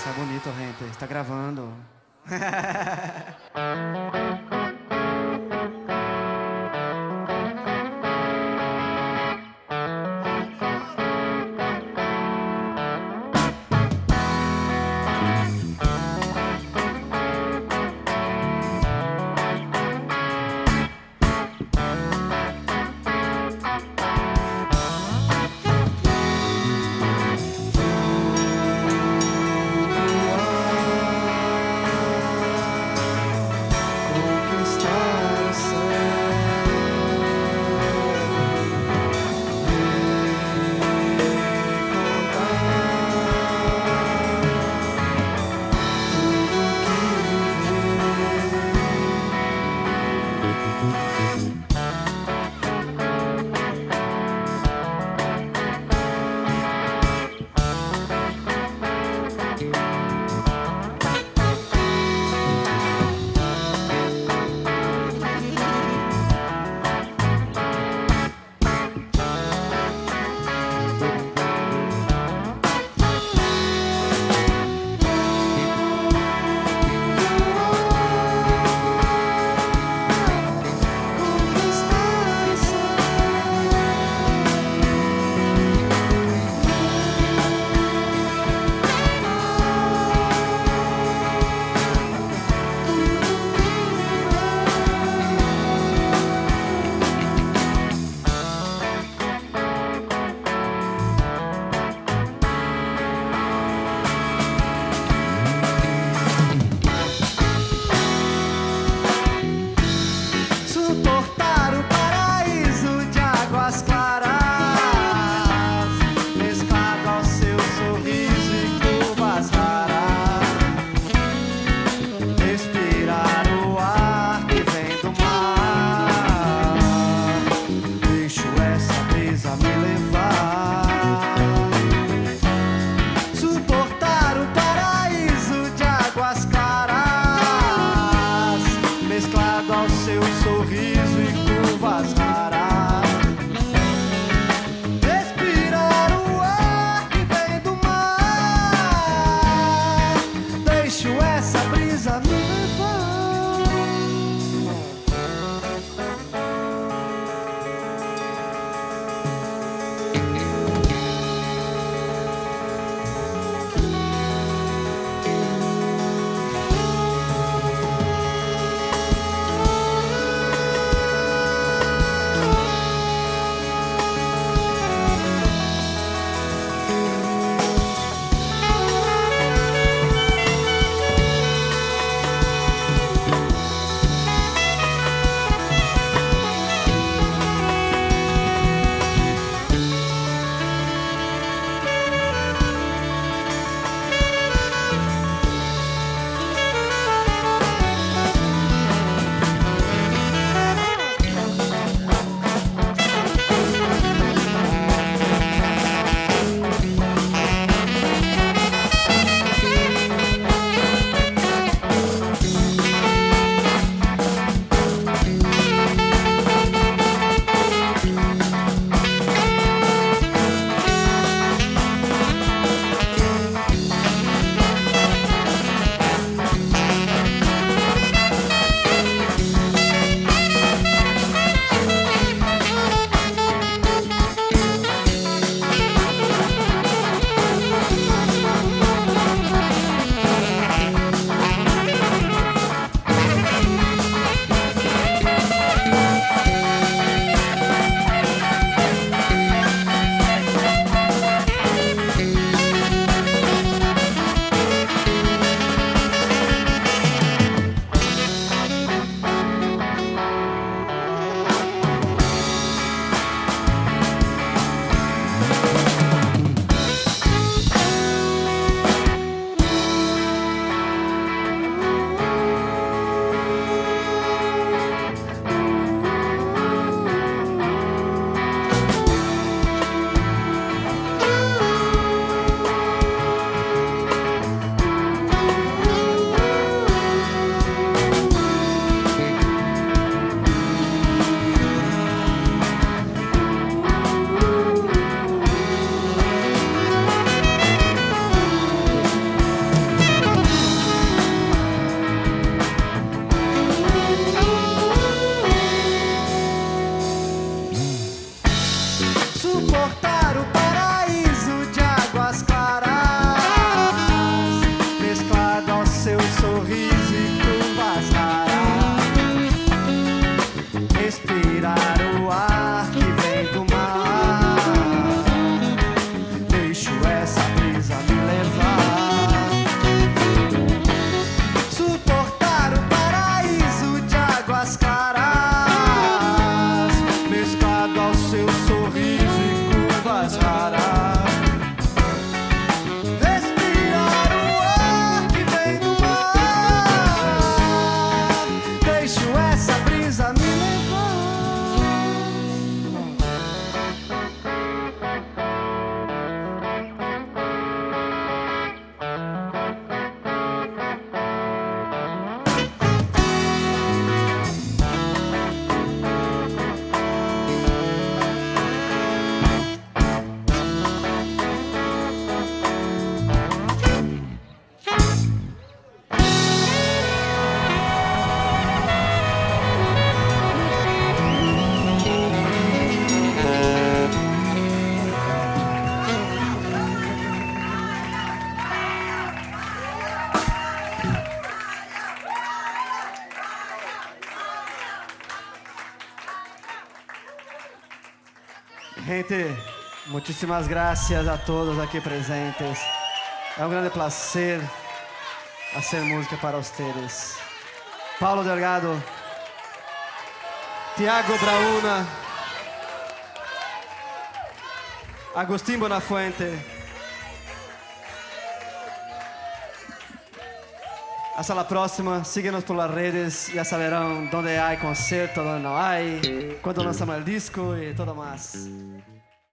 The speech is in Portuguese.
Está bonito, gente. Está gravando. suportar. Gente, muchísimas gracias a todos aqui presentes. É um grande prazer fazer música para vocês. Paulo Delgado, Tiago Brauna, Agustín Bonafuente. Hasta la próxima. Síguenos por las redes. Ya saberán dónde hay concierto, dónde no hay, cuándo lanzamos el disco y todo más.